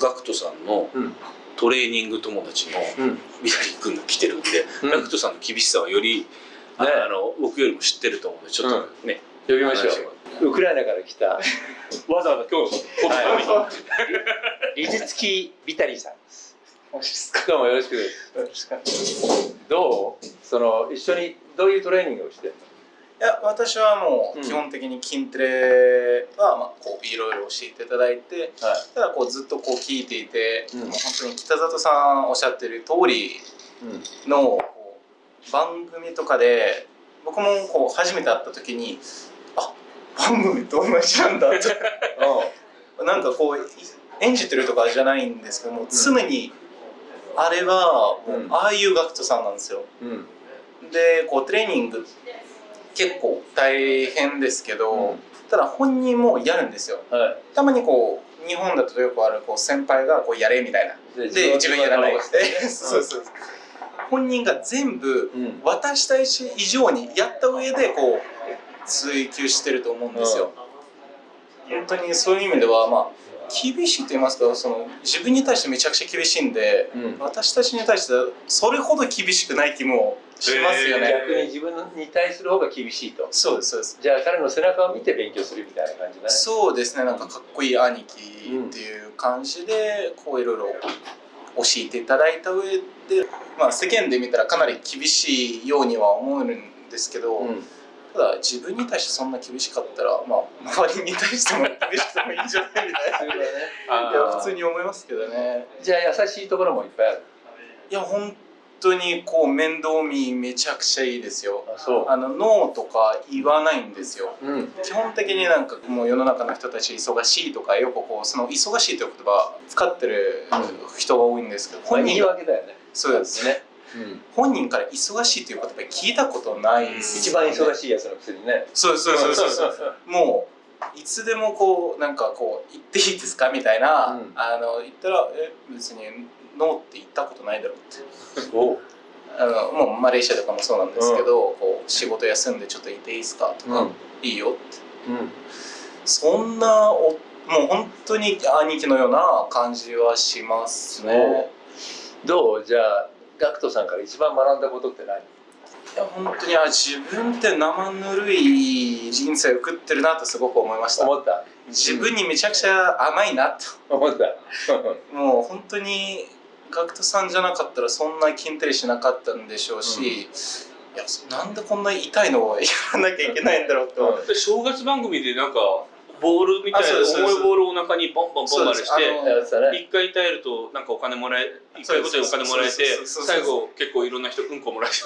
ガクトさんのうん。トレーニング友達のうん。ビラリー君が来てるんで、うん。ガクトさんの厳しさはより、あね。あの僕よりも知ってると思うんでちょっとね、呼びましょう。ウクライナから来た。わざわざ今日このために、リジツキ・ ビタリーさんです。どうもよろしく。ですどう？その一緒にどういうトレーニングをしてるいや私はもう基本的に筋トレはまあこういろいろ教えていただいてのはい。ただこうずっとこう聞いていて、うん。もう本当に北里さんおっしゃってる通りの番組とかで僕もこう初めて会った時にあ番組と同じなんだって。なんかこうい演じてるとかじゃないんですけども、常にあれはもううん。ああいうガクトさんなんですよ。うんうん。でこうトレーニング結構大変ですけど、うん。ただ本人もやるんですよ。はい。たまにこう日本だとよくあるこう先輩がこうやれみたいな。で自分やらない そうそうそう。本人が全部うん。私たち以上にやった上でこう追求してると思うんですよ、本当にそういう意味ではまあ厳しいと言いますかその自分に対してめちゃくちゃ厳しいんで、うん。私たちに対してそれほど厳しくない気もしますよね、逆に自分に対する方が厳しいと。そうですそうです。じゃあ彼の背中を見て勉強するみたいな感じだね。そうですねなんかかっこいい兄貴っていう感じでこういろいろ教えていただいた上で、まあ、世間で見たらかなり厳しいようには思うんですけど、うん。ただ自分に対してそんな厳しかったら、まあ、周りに対しても厳しくてもいいんじゃないみたいな。ね。いや普通に思いますけどね。じゃあ優しいところもいっぱいある。いや本当にこう面倒見めちゃくちゃいいですよ。あのノーとか言わないんですよ。ううん。基本的になんかもう世の中の人たち忙しいとかよくこうその忙しいという言葉使ってる人が多いんですけど、まあ言い本人訳だよね。そうですね。うん。本人から忙しいという言葉聞いたことないです。一番忙しいやつのくせにね。そうそうそうそうそう。もういつでもこうなんかこう言っていいですか？みたいな、うん。あの言ったらえ別にノーって言ったことないだろうって。あのもうマレーシアとかもそうなんですけど、こう仕事休んでちょっといていいですかとか、うん。いいよって。うん。そんなおもう本当に兄貴のような感じはしますね。どう？じゃあガクトさんから一番学んだことって何？いや本当にあ自分って生ぬるい人生を送ってるなとすごく思いました。思った。自分にめちゃくちゃ甘いなと。思った。もう本当にガクトさんじゃなかったらそんな筋トレしなかったんでしょうし、うん。いやなんでこんな痛いのをやらなきゃいけないんだろうと。うん。で正月番組でなんかボールみたいな重いボールをお腹にボンボンボンまでして一回耐えるとなんかお金もらえ一回ごとにお金もらえて最後結構いろんな人うんこもらえて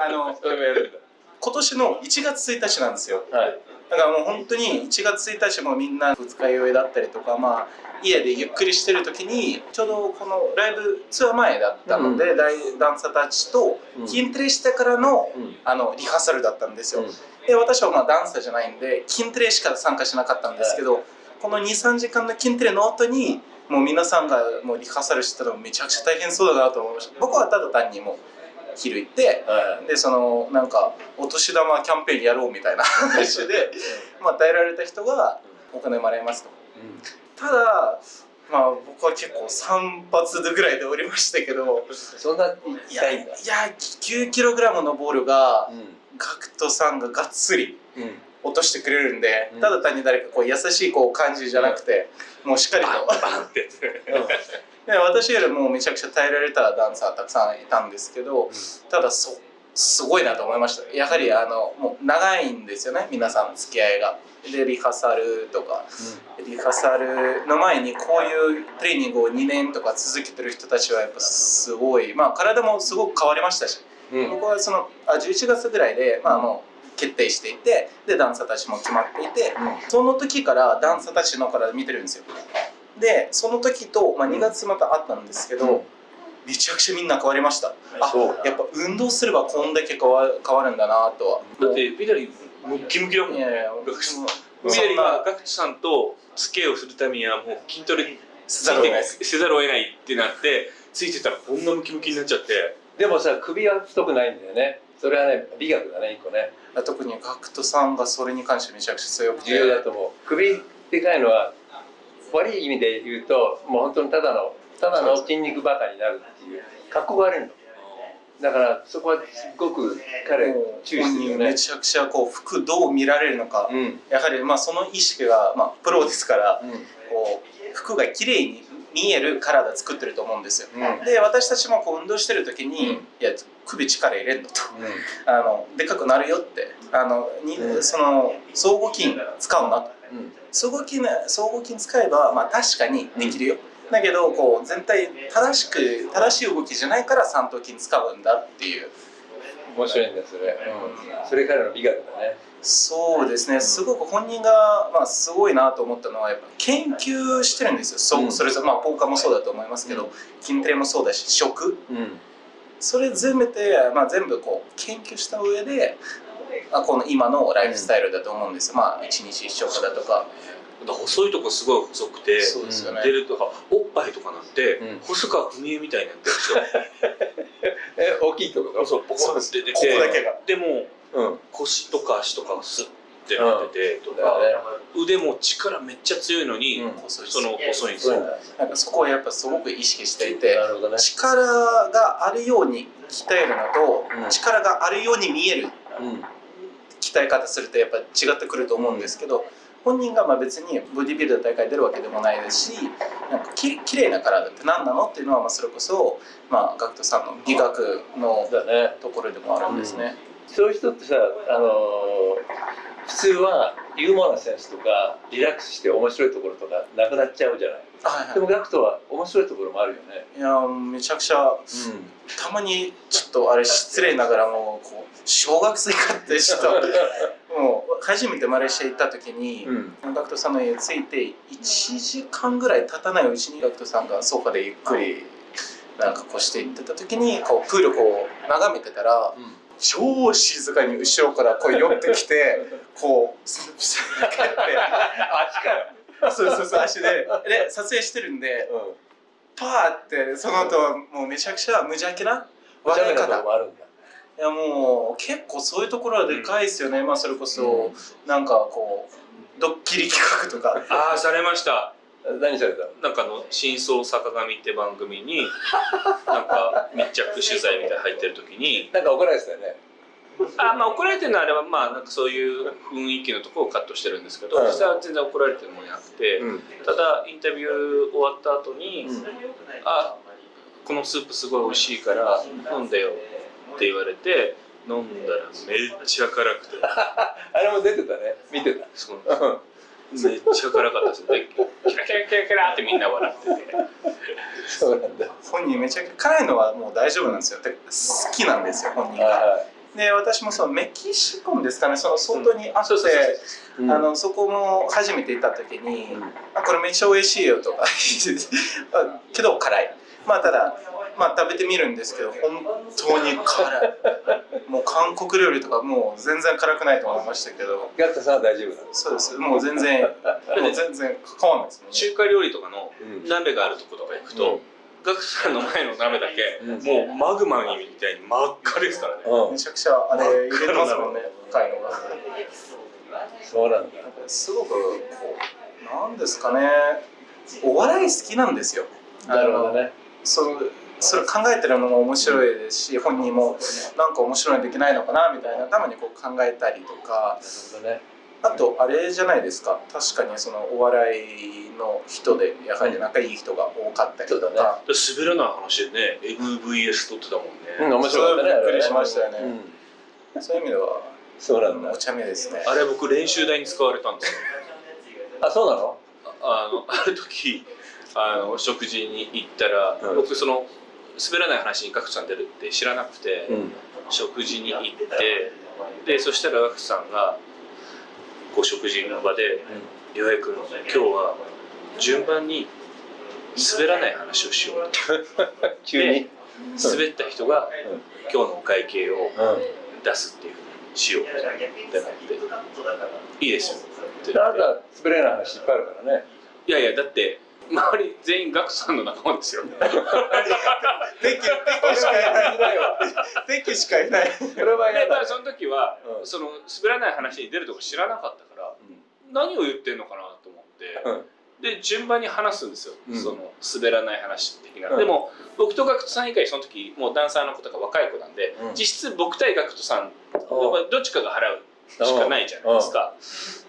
あのそれもやるん今年の1月1日なんですよ。だはい。だからもう本当に1月1日もみんな二日酔いだったりとか、まあ、家でゆっくりしてる時にちょうどこのライブツアー前だったので、大ダンサーたちと筋トレしてからの,、うん。あのリハーサルだったんですよ。うん。で私はまあダンサーじゃないんで筋トレしか参加しなかったんですけど、この23時間の筋トレの後にもう皆さんがもうリハーサルしてたのめちゃくちゃ大変そうだなと思いました。僕はただ単にもう昼行ってはでそのなんかお年玉キャンペーンやろうみたいな話で、まあ、与えられた人がお金もらえますと。いただまあ僕は結構3発ぐらいで降りましたけどそんないや痛いんだ。いや9キログラムのボールがうん。ガクトさんががっつりうん。落としてくれるんで、うん。ただ単に誰かこう優しいこう感じじゃなくて、もうしっかりと。バンバンってで私よりもめちゃくちゃ耐えられたダンサーたくさんいたんですけど、ただそすごいなと思いました。やはりあのもう長いんですよね皆さん付き合いが。でリハーサルとか。リハーサルの前にこういうトレーニングを2年とか続けてる人たちはやっぱすごい。まあ体もすごく変わりましたし、うん。僕はそのあ11月ぐらいでまあもう決定していてでダンサーたちも決まっていて、その時からダンサーたちのから見てるんですよでその時と、まあ、2月またあったんですけど、うん。めちゃくちゃみんな変わりました。あそう。やっぱ運動すればこんだけ変わ変わるんだなとは。だってビダリムッキムキだもん。いやいやビダリはなガクチさんと付き合いをするためにはもう筋トレせざるを得ない。せざるを得ないってなってついてたらこんなムキムキになっちゃって。でもさ首は太くないんだよね。それはね美学だね一個ね。特にガクトさんがそれに関してめちゃくちゃ強くて。重要だと思う。首でかいのは悪い意味で言うともう本当にただのただの筋肉バカになるっていう格好が悪いの。だからそこはすごく彼注意してるよねめちゃくちゃこう服どう見られるのか、うん。やはりまあその意識が、まあ、プロですからうん。こう服が綺麗に見える体作ってると思うんですよ。うん。で私たちもこう運動してる時に、うん。いや首力入れんのと。あのでかくなるよって。あのに、うん。その相互筋使うなと。うん相互筋相互筋使えば、まあ、確かにできるよ、だけどこう全体正しく正しい動きじゃないから三頭筋使うんだっていう。面白いんだそれ、うん、それからの美学だね。そうですね。すごく本人が、まあ、すごいなと思ったのはやっぱ研究してるんですよ、そううん。それぞれ、まあ、ポーカーもそうだと思いますけど、筋トレもそうだし食。うん。それ全部で、まあ、全部こう研究した上であこの今のライフスタイルだと思うんですよ、まあ一日一食だとか。細いとこすごい細くてそうですよね、出るとかおっぱいとかなんて、うん。細川文江みたいになって。るんですよえ大きいってこと？そうポコンって出てて。ここだけが。でもうん。腰とか足とかがスッてなっててとだか、よね。腕も力めっちゃ強いのに、うん。その細いんですよ。なんかそこをやっぱすごく意識していてね力があるように鍛えるのと、うん。力があるように見える。うん鍛え方するとやっぱ違ってくると思うんですけど、本人がまあ別にボディビルダー大会出るわけでもないですしなんかききれいな体って何なのっていうのはまあそれこそ、まあ、ガクトさんの美学のところでもあるんですね。そういう人ってさあのー普通はユーモアなセンスとかリラックスして面白いところとかなくなっちゃうじゃない。はいでもガクトは面白いところもあるよね。い、いやめちゃくちゃたまにちょっとあれ失礼ながらもこう小学生かってちょっと もう初めてマレーシア行った時に、うん。ガクトさんの家着いて1時間ぐらい経たないうちにガクトさんがソファでゆっくりなんかこうして行ってた時にこうプールこう眺めてたら超静かに後ろからこう寄ってきてこうスッスッって。足かよ、そうそうそう足で。で撮影してるんでパーってその後もうめちゃくちゃ無邪気な笑い方もあるんだ。いやもう結構そういうところはでかいですよね、まあそれこそなんかこうドッキリ企画とか。ああされました何されたの？なんかあの「真相坂上」って番組になんか密着取材みたいなの入ってる時に。なんか怒られてたよね。あまあ怒られてるのはあれはまあなんかそういう雰囲気のところをカットしてるんですけど、うん。実際は全然怒られてるもんじゃなくて、うん。ただインタビュー終わった後に「うん。あこのスープすごい美味しいから飲んでよ」って言われて飲んだらめっちゃ辛くて。あれも出てたね。見てた。そのめっちゃ辛かったですでキラキラキラキラってみんな笑ってて。そうなんだ。本人めちゃくちゃ辛いのはもう大丈夫なんですよ。で好きなんですよ本人が。はで私もそのメキシコンですかね。その外にあって、そうそうそうそう。いあのそこも初めて行った時にうん「あこれめっちゃ美味しいよ」とかあけど辛い。まあただまあ食べてみるんですけど本当に辛い。もう韓国料理とかもう全然辛くないと思いましたけど。ガクトさんは大丈夫そうです。もう全然もう全然変わんないですね。中華料理とかのうん。鍋があるとことか行くと、ガクさんの前の鍋だけ、うん。もうマグマみたいに真っ赤ですからね、うん。めちゃくちゃあれ入れてますもんね深いの。がそうなんだ。すごくこうなんですかねお笑い好きなんですよ。なるほどね。そのそれ考えてるのも面白いですし、本人もなんか面白いのできないのかなみたいなたまにこう考えたりとか。あとあれじゃないですか。確かにそのお笑いの人でやはり仲いい人が多かったりとそうか、で滑らない話でね。MVS 撮ってたもんね、うん面白かったねびっくりしましたよね。うん。そういう意味ではそうなんだ。お茶目ですね。あれ僕練習台に使われたんですよ。あそうなの？あのある時あの食事に行ったら、うん。僕その滑らない話にガクさん出るって知らなくて、うん。食事に行ってでそしたらガクさんがこう食事の場で「岩井君今日は順番に滑らない話をしよう」急に。滑った人が今日のお会計をうん。出すっていうふうにしようってなって「いいですよ」ってあ言って。なた滑れない話いっぱいあるからね。いやいやだって周り全員ガクさんの仲間ですよ。敵敵しかいない敵しかいない。それはで嫌だまあその時は、うん。その滑らない話に出るとこ知らなかったから何を言ってんのかなと思って、うん。で順番に話すんですよ、うん。その滑らない話的な、うん。でも僕とガクトさん以外その時もうダンサーの子とか若い子なんで、うん。実質僕対ガクトさんどっちかが払うしかないじゃないですか。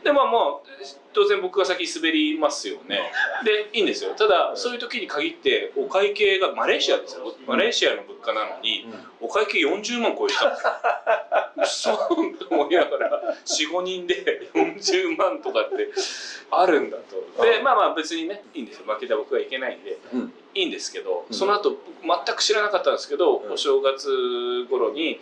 でまあもう当然僕が先滑りますよね。でいいんですよ。ただそういう時に限ってお会計がマレーシアですよ。マレーシアの物価なのにうん。お会計40万超えてた。んですよそうと思いながら45人で40万とかってあるんだと。でまあまあ別にねいいんですよ。負けた僕はいけないんでうん。いいんですけど、うん。その後僕全く知らなかったんですけど、うん。お正月頃に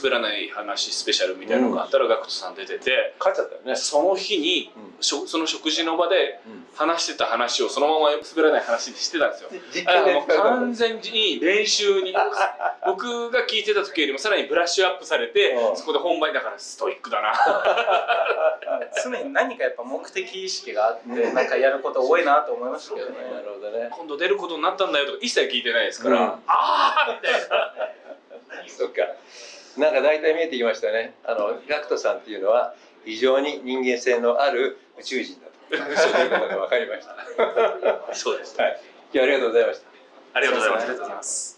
滑らない話スペシャルみたいなのがあったら、ガクトさん出てて勝っちゃったよね。その日にその食事の場でうん。話してた話をそのまま滑らない話にしてたんですよ。も完全に練習に 僕が聞いてた時よりもさらにブラッシュアップされてうん。そこで本番だからストイックだな。常に何かやっぱ目的意識があってなんかやること多いなと思いましたけどね。なるほどね。今度出ることになったんだよとか一切聞いてないですから、うん。ああみたいな。そっかなんか大体見えてきましたね。あのガクトさんっていうのは非常に人間性のある宇宙人だと。そういうことが分かりました。そうです。はい。今日はありがとうございました。ありがとうございます